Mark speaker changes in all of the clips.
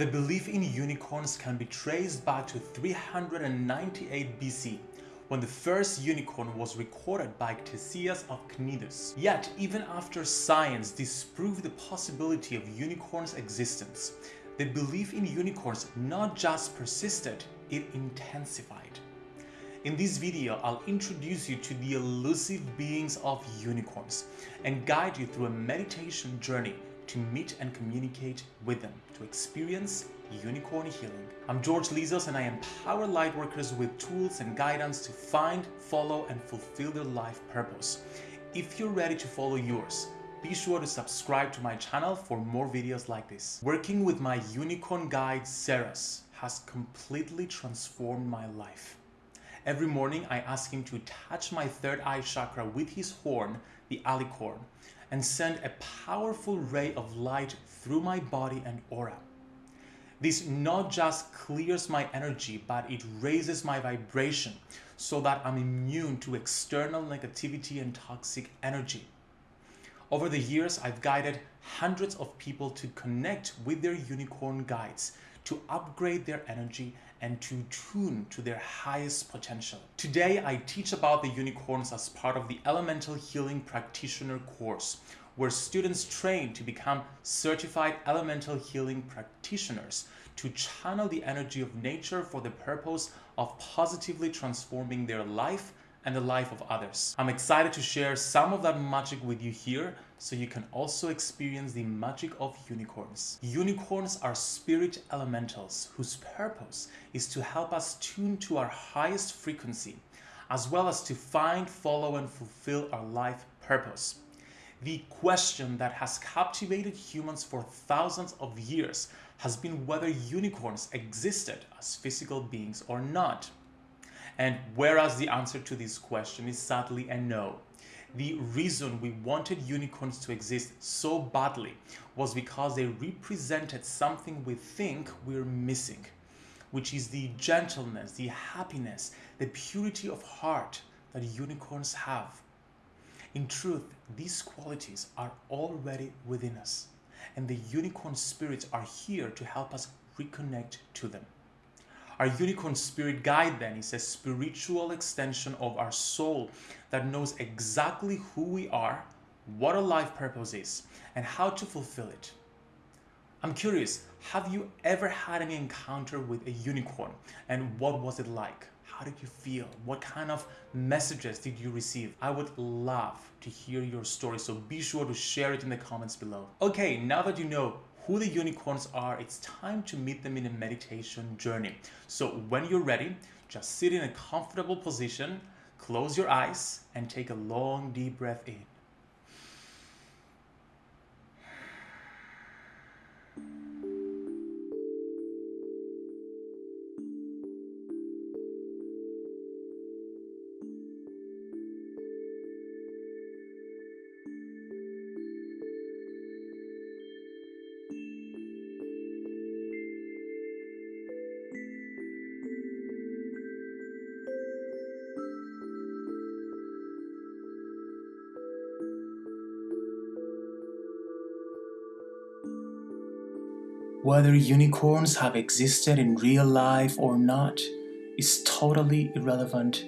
Speaker 1: The belief in unicorns can be traced back to 398 BC, when the first unicorn was recorded by Ctesias of Cnidus. Yet, even after science disproved the possibility of unicorns' existence, the belief in unicorns not just persisted, it intensified. In this video, I'll introduce you to the elusive beings of unicorns and guide you through a meditation journey to meet and communicate with them to experience unicorn healing. I'm George Lizos and I empower lightworkers with tools and guidance to find, follow, and fulfill their life purpose. If you're ready to follow yours, be sure to subscribe to my channel for more videos like this. Working with my unicorn guide Ceres has completely transformed my life. Every morning I ask him to touch my third eye chakra with his horn, the alicorn, and send a powerful ray of light through my body and aura. This not just clears my energy, but it raises my vibration so that I'm immune to external negativity and toxic energy. Over the years, I've guided hundreds of people to connect with their unicorn guides, to upgrade their energy and to tune to their highest potential. Today, I teach about the unicorns as part of the Elemental Healing Practitioner course, where students train to become certified elemental healing practitioners to channel the energy of nature for the purpose of positively transforming their life and the life of others. I'm excited to share some of that magic with you here so you can also experience the magic of unicorns. Unicorns are spirit elementals whose purpose is to help us tune to our highest frequency as well as to find, follow and fulfill our life purpose. The question that has captivated humans for thousands of years has been whether unicorns existed as physical beings or not. And whereas the answer to this question is sadly a no, the reason we wanted unicorns to exist so badly was because they represented something we think we're missing, which is the gentleness, the happiness, the purity of heart that unicorns have. In truth, these qualities are already within us, and the unicorn spirits are here to help us reconnect to them. Our unicorn spirit guide then is a spiritual extension of our soul that knows exactly who we are, what our life purpose is, and how to fulfill it. I'm curious, have you ever had an encounter with a unicorn and what was it like? How did you feel? What kind of messages did you receive? I would love to hear your story, so be sure to share it in the comments below. Okay, now that you know who the unicorns are, it's time to meet them in a meditation journey. So when you're ready, just sit in a comfortable position, close your eyes, and take a long deep breath in. Whether unicorns have existed in real life or not is totally irrelevant.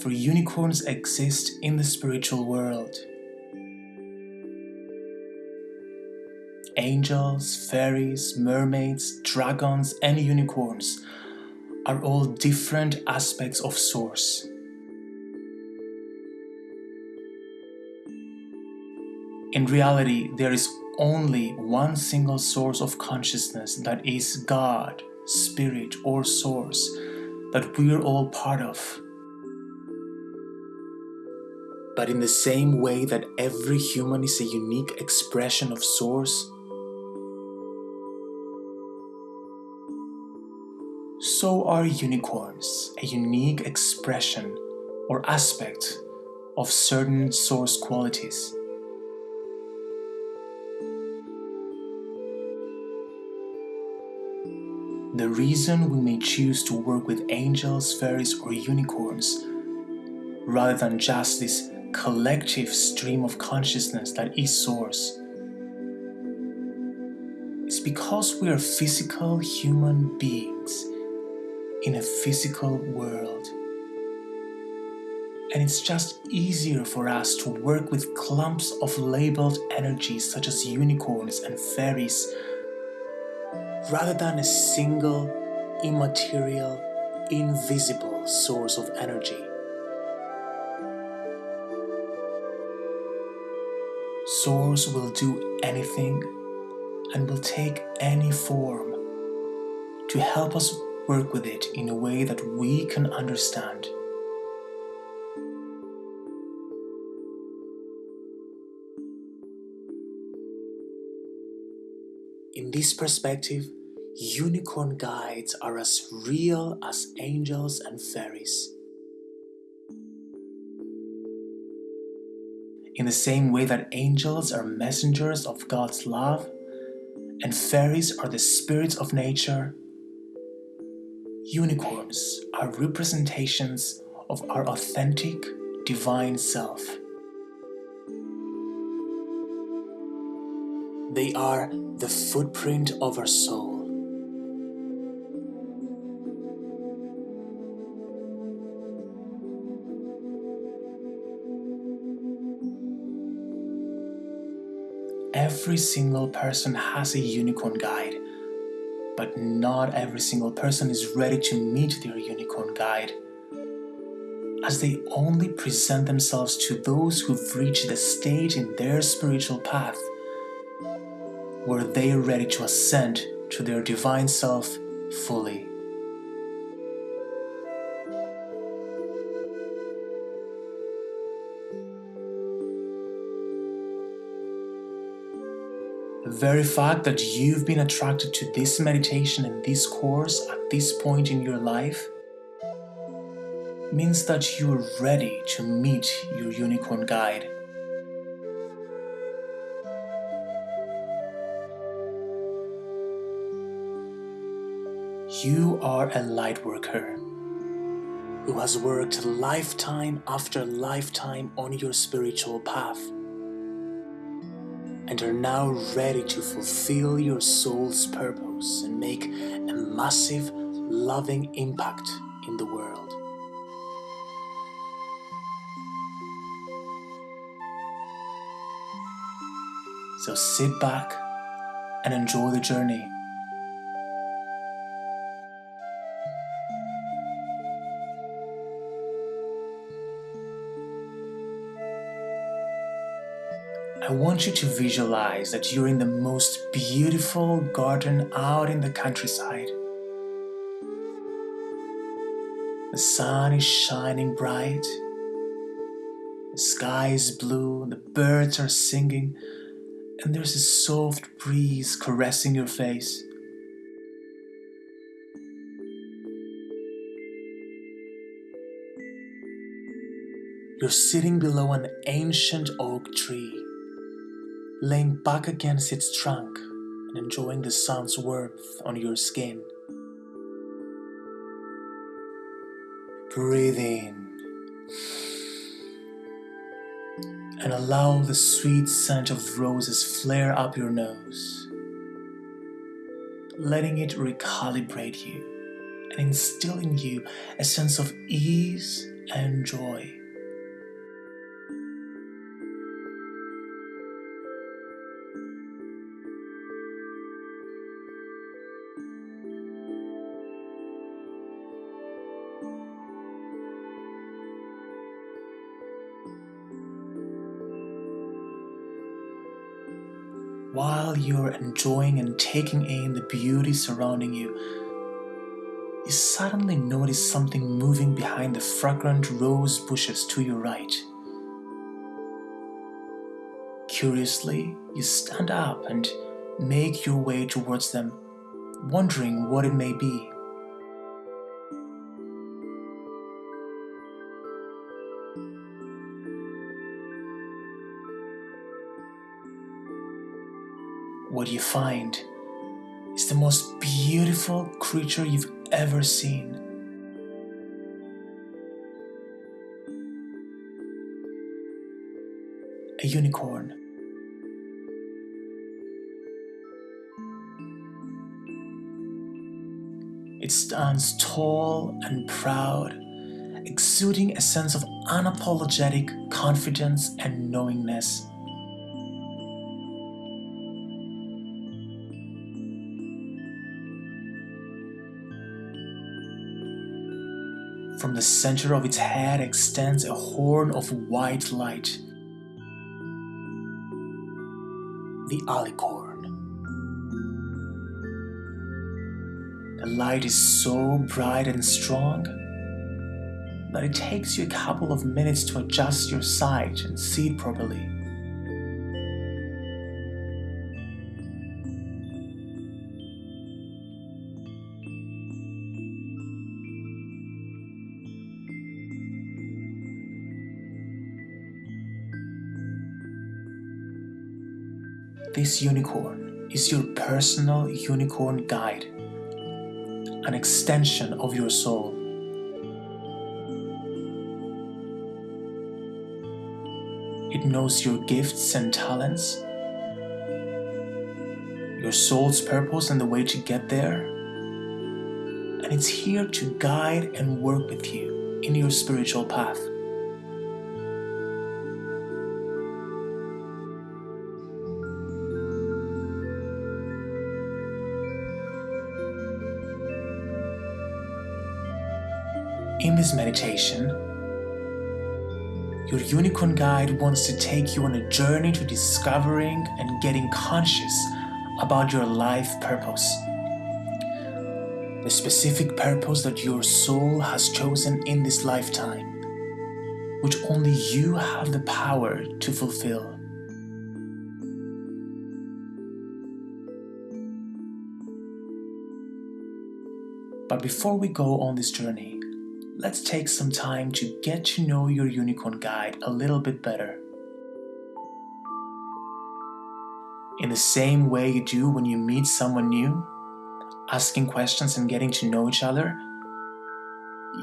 Speaker 1: For unicorns exist in the spiritual world. Angels, fairies, mermaids, dragons and unicorns are all different aspects of Source. In reality, there is only one single source of consciousness that is God, Spirit, or Source that we're all part of. But in the same way that every human is a unique expression of Source, so are unicorns a unique expression or aspect of certain Source qualities. The reason we may choose to work with angels, fairies or unicorns rather than just this collective stream of consciousness that is Source
Speaker 2: is because we are physical human beings in a physical world. And it's just easier for us to work with clumps of labeled energies such as unicorns and fairies rather than a single, immaterial, invisible source of energy. Source will do anything and will take any form to help us work with it in a way that we can understand. This perspective, unicorn guides are as real as angels and fairies. In the same way that angels are messengers of God's love and fairies are the spirits of nature, unicorns are representations of our authentic divine self. They are the footprint of our soul. Every single person has a unicorn guide, but not every single person is ready to meet their unicorn guide, as they only present themselves to those who've reached the stage in their spiritual path where they ready to ascend to their divine self fully. The very fact that you've been attracted to this meditation and this course at this point in your life means that you're ready to meet your unicorn guide. You are a light worker who has worked lifetime after lifetime on your spiritual path and are now ready to fulfill your soul's purpose and make a massive, loving impact in the world. So sit back and enjoy the journey. Want you to visualize that you're in the most beautiful garden out in the countryside. The sun is shining bright, the sky is blue, the birds are singing, and there's a soft breeze caressing your face. You're sitting below an ancient oak tree laying back against its trunk and enjoying the sun's warmth on your skin. Breathe in and allow the sweet scent of roses flare up your nose, letting it recalibrate you and instill in you a sense of ease and joy. While you're enjoying and taking in the beauty surrounding you, you suddenly notice something moving behind the fragrant rose bushes to your right. Curiously, you stand up and make your way towards them, wondering what it may be. find is the most beautiful creature you've ever seen. A unicorn. It stands tall and proud, exuding a sense of unapologetic confidence and knowingness. The center of its head extends a horn of white light. The alicorn. The light is so bright and strong that it takes you a couple of minutes to adjust your sight and see it properly. This unicorn is your personal unicorn guide, an extension of your soul. It knows your gifts and talents, your soul's purpose and the way to get there, and it's here to guide and work with you in your spiritual path. In this meditation, your unicorn guide wants to take you on a journey to discovering and getting conscious about your life purpose. The specific purpose that your soul has chosen in this lifetime, which only you have the power to fulfill. But before we go on this journey, let's take some time to get to know your unicorn guide a little bit better. In the same way you do when you meet someone new, asking questions and getting to know each other,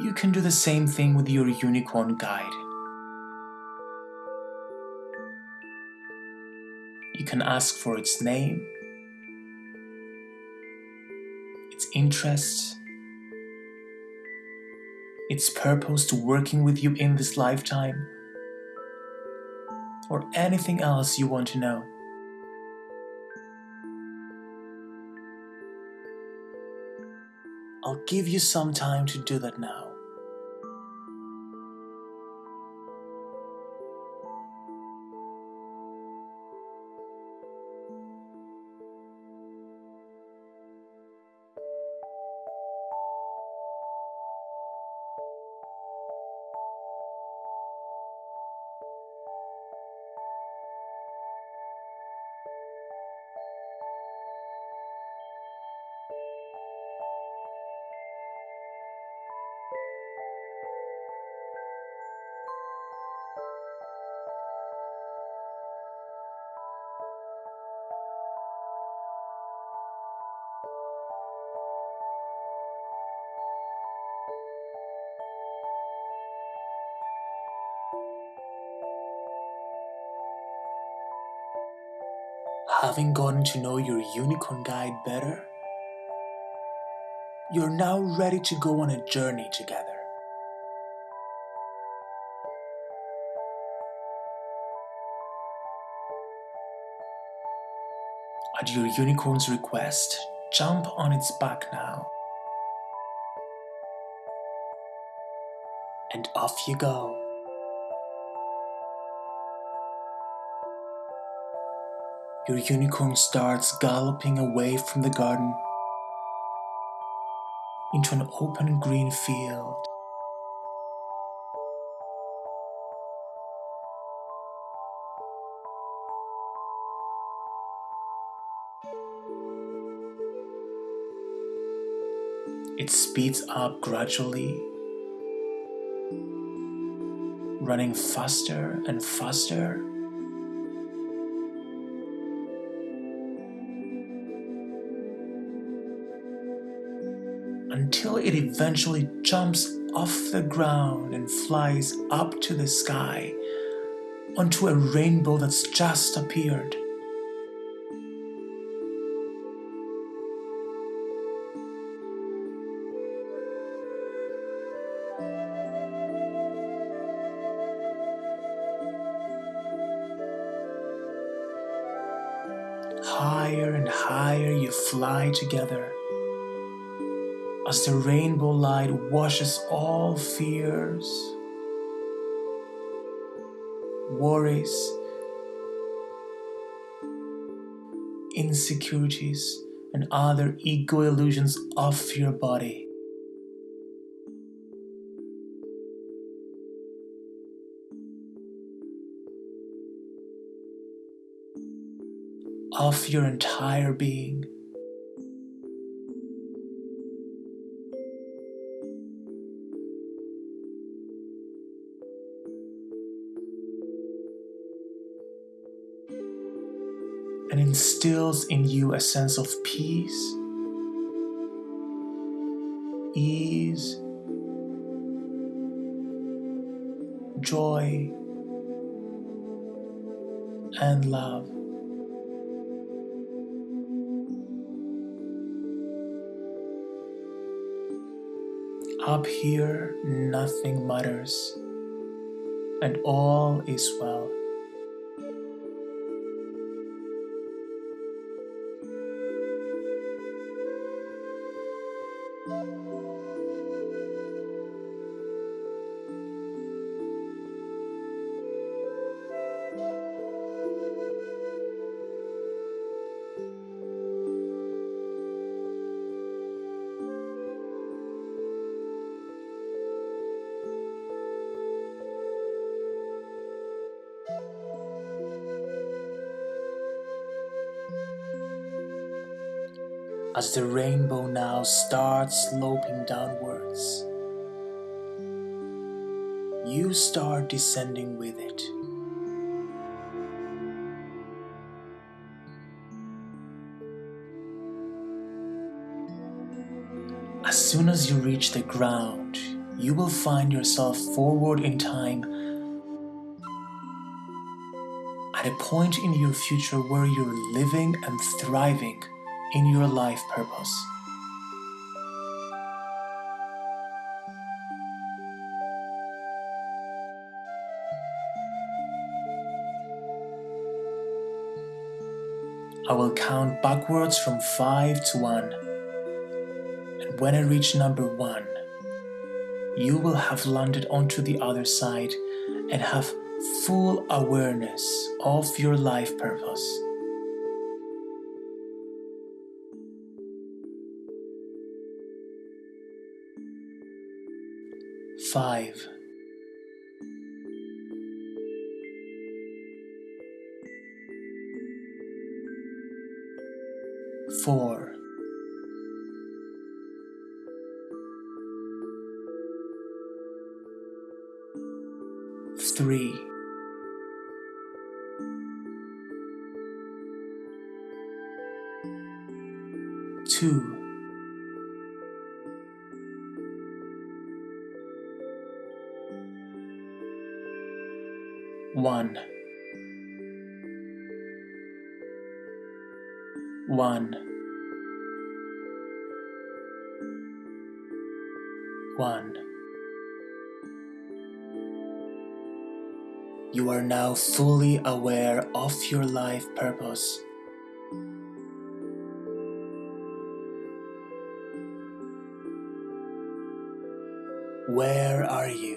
Speaker 2: you can do the same thing with your unicorn guide. You can ask for its name, its interests, its purpose to working with you in this lifetime, or anything else you want to know. I'll give you some time to do that now. Having gotten to know your unicorn guide better, you're now ready to go on a journey together. At your unicorn's request, jump on its back now. And off you go. Your unicorn starts galloping away from the garden into an open green field. It speeds up gradually, running faster and faster. until it eventually jumps off the ground and flies up to the sky onto a rainbow that's just appeared. Higher and higher you fly together. As the rainbow light washes all fears, worries, insecurities, and other ego illusions off your body. Of your entire being. Instills in you a sense of peace, ease, joy, and love. Up here, nothing matters, and all is well. As the rainbow now starts sloping downwards. You start descending with it. As soon as you reach the ground, you will find yourself forward in time at a point in your future where you're living and thriving in your life purpose. I will count backwards from 5 to 1. And when I reach number 1, you will have landed onto the other side and have full awareness of your life purpose. Five. One. One. You are now fully aware of your life purpose. Where are you?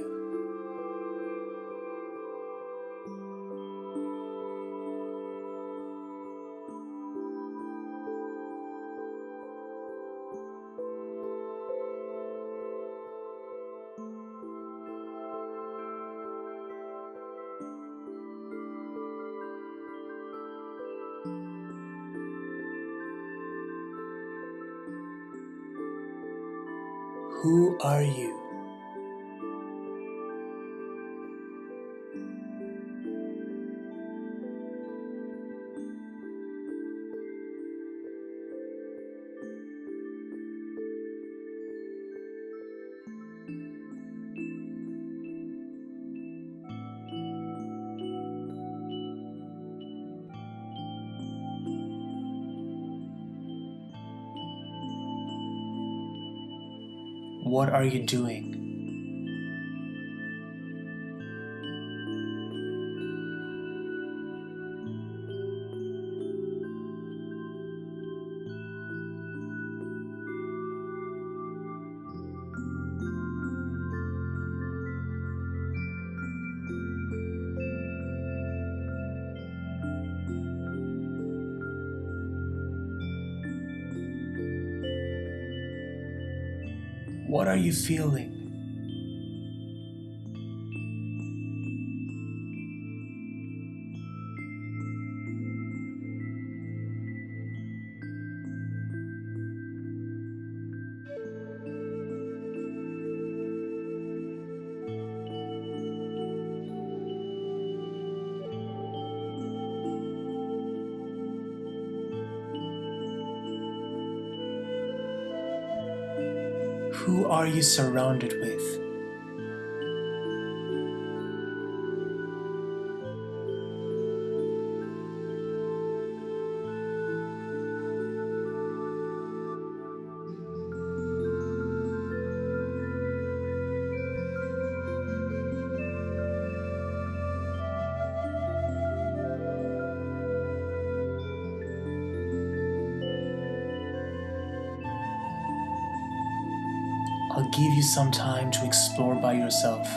Speaker 2: What are you doing? What are you feeling? Surrounded with? Give you some time to explore by yourself.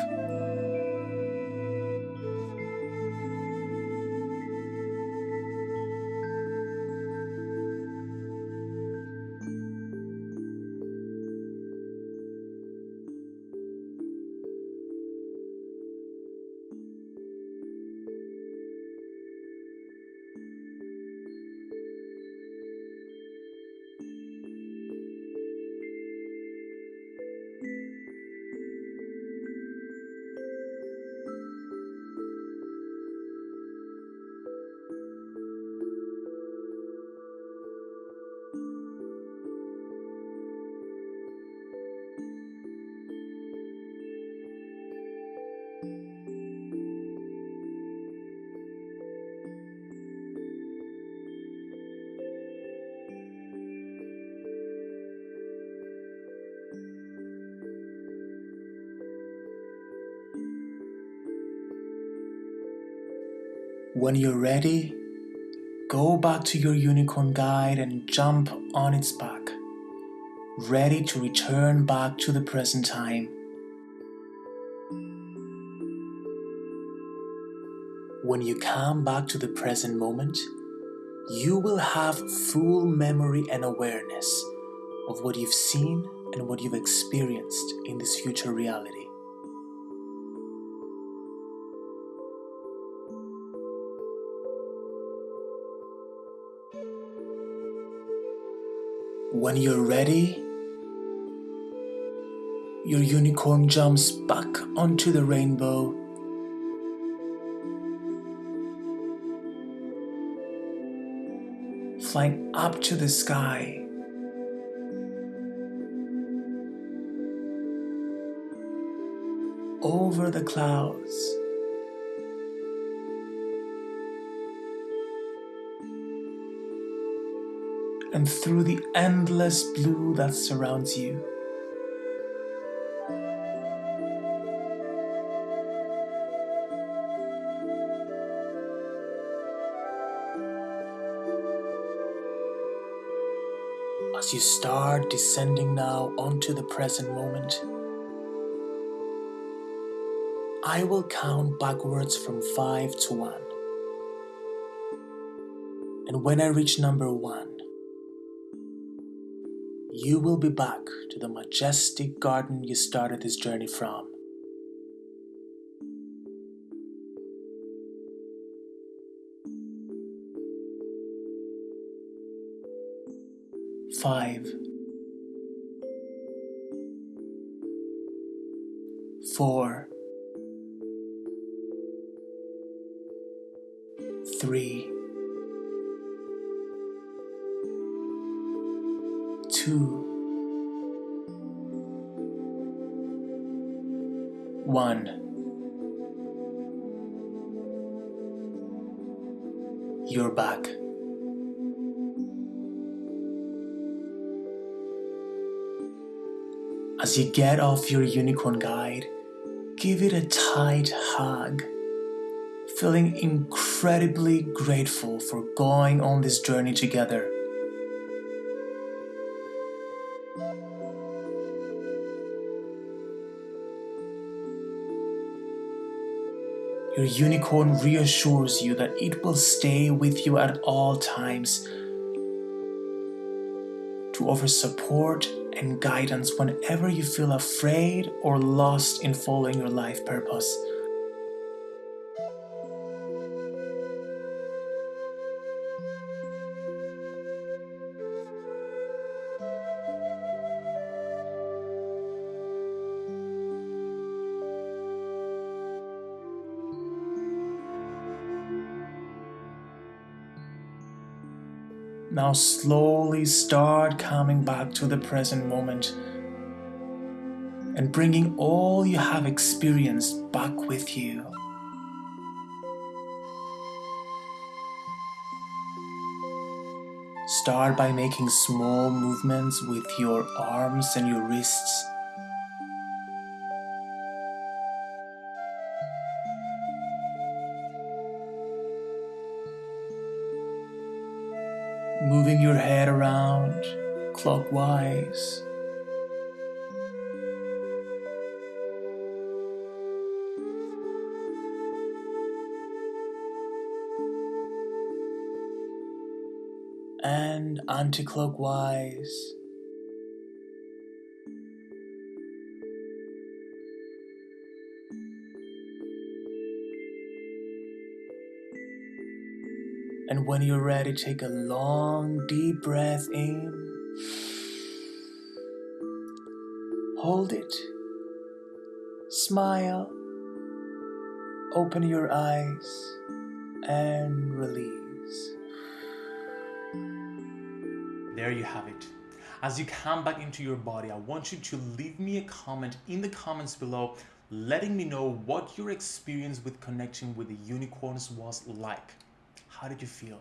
Speaker 2: When you're ready, go back to your unicorn guide and jump on its back, ready to return back to the present time. You come back to the present moment, you will have full memory and awareness of what you've seen and what you've experienced in this future reality. When you're ready, your unicorn jumps back onto the rainbow. Flying up to the sky. Over the clouds. and through the endless blue that surrounds you. As you start descending now onto the present moment, I will count backwards from 5 to 1. And when I reach number 1, you will be back to the majestic garden you started this journey from. Five, four, three, two, one. You're back. As you get off your unicorn guide, give it a tight hug, feeling incredibly grateful for going on this journey together. Your unicorn reassures you that it will stay with you at all times to offer support and guidance whenever you feel afraid or lost in following your life purpose. Now slowly start coming back to the present moment and bringing all you have experienced back with you. Start by making small movements with your arms and your wrists. Clockwise. And anti-clockwise. And when you're ready, take a long, deep breath in. Hold it. Smile. Open your eyes and release.
Speaker 1: There you have it. As you come back into your body, I want you to leave me a comment in the comments below letting me know what your experience with connecting with the unicorns was like. How did you feel?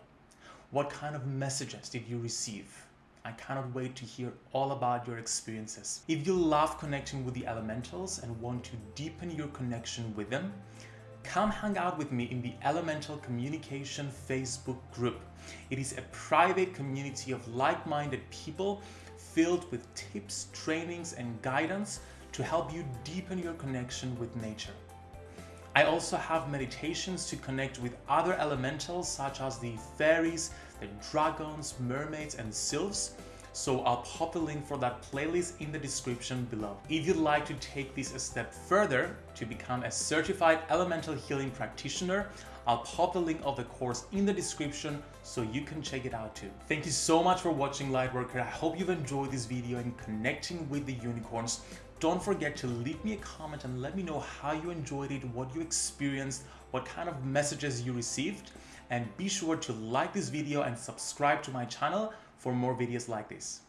Speaker 1: What kind of messages did you receive? I cannot wait to hear all about your experiences. If you love connecting with the elementals and want to deepen your connection with them, come hang out with me in the Elemental Communication Facebook group. It is a private community of like-minded people filled with tips, trainings, and guidance to help you deepen your connection with nature. I also have meditations to connect with other elementals such as the fairies, dragons, mermaids and sylphs so I'll pop the link for that playlist in the description below. If you'd like to take this a step further to become a certified elemental healing practitioner, I'll pop the link of the course in the description so you can check it out too. Thank you so much for watching Lightworker. I hope you've enjoyed this video and connecting with the unicorns. Don't forget to leave me a comment and let me know how you enjoyed it, what you experienced, what kind of messages you received. And be sure to like this video and subscribe to my channel for more videos like this.